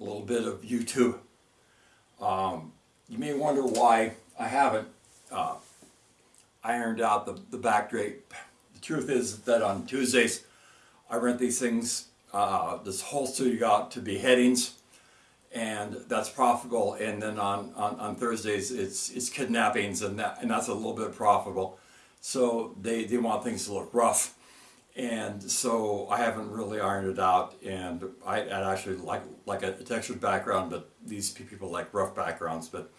a little bit of YouTube. Um, you may wonder why I haven't uh, ironed out the, the back drape. The truth is that on Tuesdays I rent these things, uh, this whole studio out to beheadings and that's profitable and then on, on, on Thursdays it's it's kidnappings and that and that's a little bit profitable so they, they want things to look rough and so I haven't really ironed it out and I, I actually like like a textured background but these people like rough backgrounds but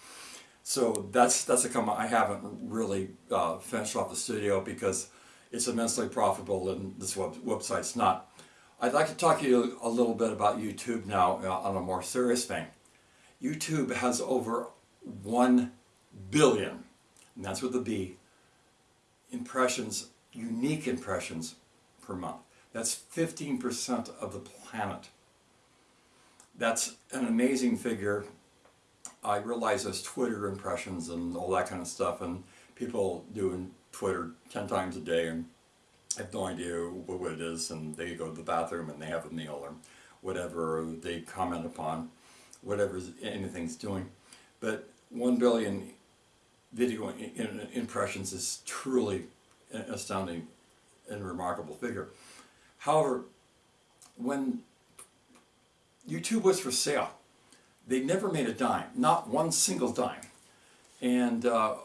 so that's that's a come I haven't really uh, finished off the studio because it's immensely profitable and this web, website's not I'd like to talk to you a little bit about YouTube now uh, on a more serious thing. YouTube has over 1 billion, and that's with B, impressions, unique impressions per month. That's 15% of the planet. That's an amazing figure. I realize there's Twitter impressions and all that kind of stuff, and people doing Twitter 10 times a day and have no idea what it is and they go to the bathroom and they have a meal or whatever they comment upon whatever anything's doing but 1 billion video impressions is truly astounding and remarkable figure. However when YouTube was for sale they never made a dime not one single dime. And uh,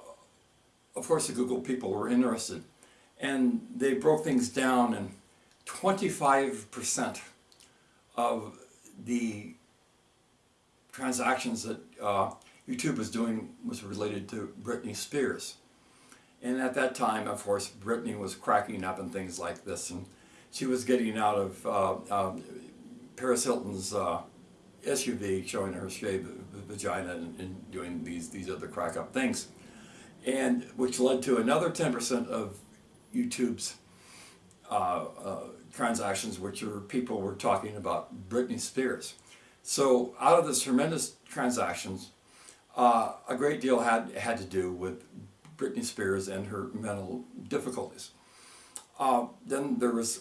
of course the Google people were interested. And they broke things down and 25% of the transactions that uh, YouTube was doing was related to Britney Spears. And at that time, of course, Britney was cracking up and things like this, and she was getting out of uh, um, Paris Hilton's uh, SUV, showing her shaved vagina and, and, doing these these other crack up things, and which led to another 10% of YouTube's uh, uh, transactions, which are people were talking about Britney Spears. So out of this tremendous transactions, uh, a great deal had, had to do with Britney Spears and her mental difficulties. Uh, then there was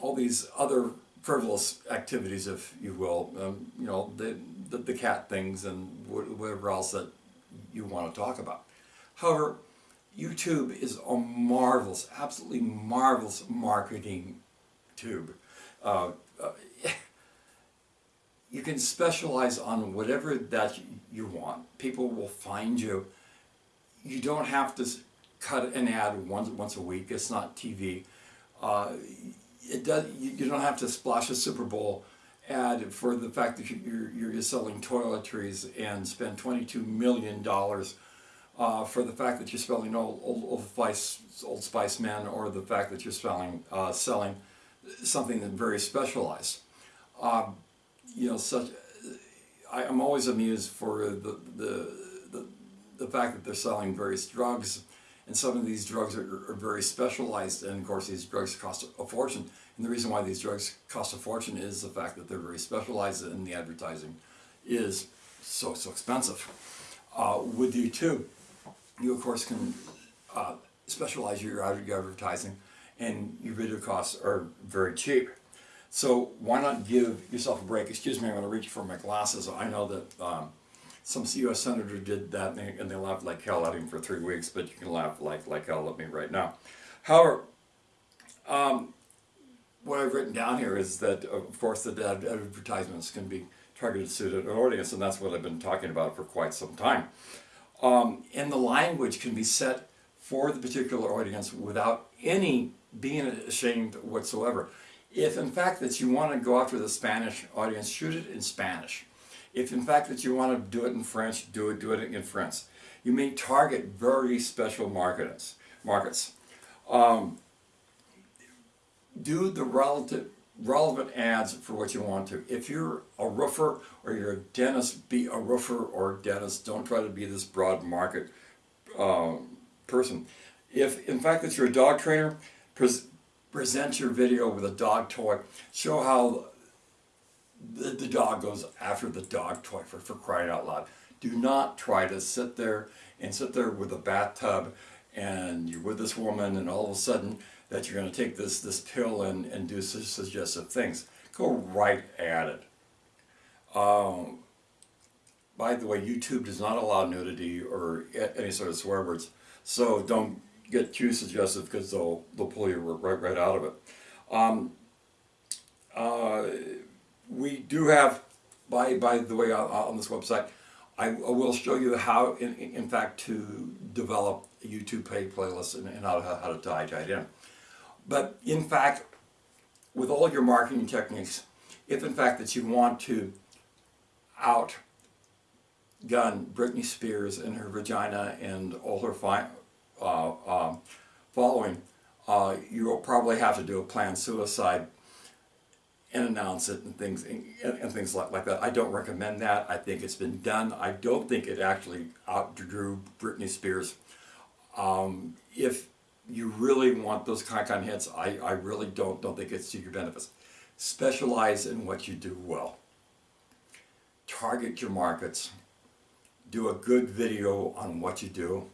all these other frivolous activities, if you will, um, you know, the, the, the cat things and whatever else that you want to talk about. However, YouTube is a marvelous, absolutely marvelous marketing tube. Uh, uh, you can specialize on whatever that you want. People will find you. You don't have to cut an ad once once a week. It's not TV. Uh, it does. You, you, don't have to splash a Super Bowl ad for the fact that you're, you're selling toiletries and spend 22 million dollars uh, for the fact that you're spelling Old, Old, Old, Spice, Old Spice Men or the fact that you're spelling, uh, selling something that very specialized. Um, you know, such, I, am always amused for the, the, the, the, fact that they're selling various drugs and some of these drugs are, are very specialized and of course these drugs cost a fortune. And the reason why these drugs cost a fortune is the fact that they're very specialized and the advertising is so, so expensive. Uh, with YouTube, you of course can uh, specialize your advertising and your video costs are very cheap. So why not give yourself a break? Excuse me, I'm going to reach for my glasses. I know that um, some U.S. senator did that and they, and they laughed like hell at him for three weeks, but you can laugh like, like hell at me right now. However, um, what I've written down here is that, of course, the advertisements can be targeted to an audience, and that's what I've been talking about for quite some time um, and the language can be set for the particular audience without any being ashamed whatsoever. If in fact that you want to go after the Spanish audience, shoot it in Spanish. If in fact that you want to do it in French, do it, do it in French. You may target very special markets. markets. Um, do the relative relevant ads for what you want to. If you're a roofer or you're a dentist, be a roofer or a dentist. Don't try to be this broad market um, person. If in fact that you're a dog trainer, pres present your video with a dog toy. Show how the, the dog goes after the dog toy for, for crying out loud. Do not try to sit there and sit there with a bathtub and you're with this woman and all of a sudden that you're going to take this, this pill and, and do suggestive things. Go right at it. Um, by the way, YouTube does not allow nudity or any sort of swear words, so don't get too suggestive because they'll they'll pull you right right out of it. Um, uh, we do have, by by the way, on, this website, I, will show you how, in, in fact, to develop a YouTube paid playlist and, and how, to, how to tie, tie it in. But in fact, with all your marketing techniques, if in fact that you want to outgun Britney Spears and her vagina and all her uh, um, following, uh, you will probably have to do a planned suicide and announce it and things and, and things like, like that. I don't recommend that. I think it's been done. I don't think it actually outdrew Britney Spears. Um, if you really want those kind of hits, I, I really don't don't think it's to your benefit. Specialize in what you do well. Target your markets. Do a good video on what you do,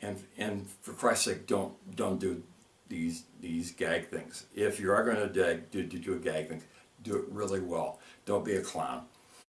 and and for Christ's sake, don't don't do these these gag things. If you are going to do, do do a gag thing, do it really well. Don't be a clown.